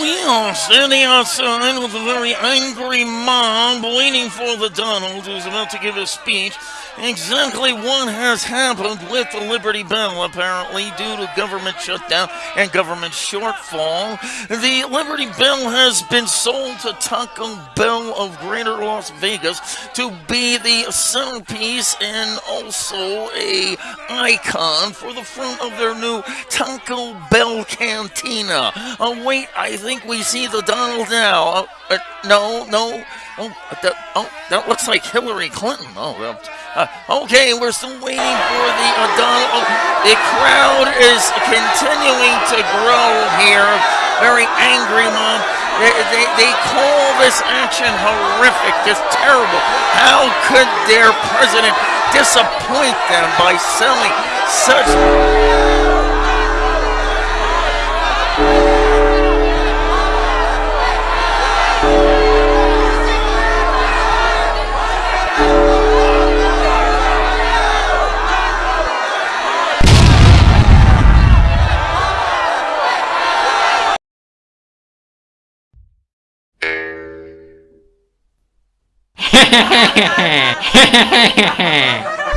We are standing outside with a very angry mob waiting for the Donald who's about to give a speech. Exactly what has happened with the Liberty Bell, apparently, due to government shutdown and government shortfall. The Liberty Bell has been sold to Taco Bell of Greater Las Vegas to be the centerpiece and also a icon for the front of their new Taco Bell Cantina. Oh, wait, I think we see the Donald now. Uh, uh, no, no. Oh that, oh, that looks like Hillary Clinton. Oh. Uh, okay, we're still waiting for the uh, Donald. Oh, the crowd is continuing to grow here. Very angry Mom. They, they, they call this action horrific, just terrible. How could their president disappoint them by selling such 嘿嘿嘿嘿嘿。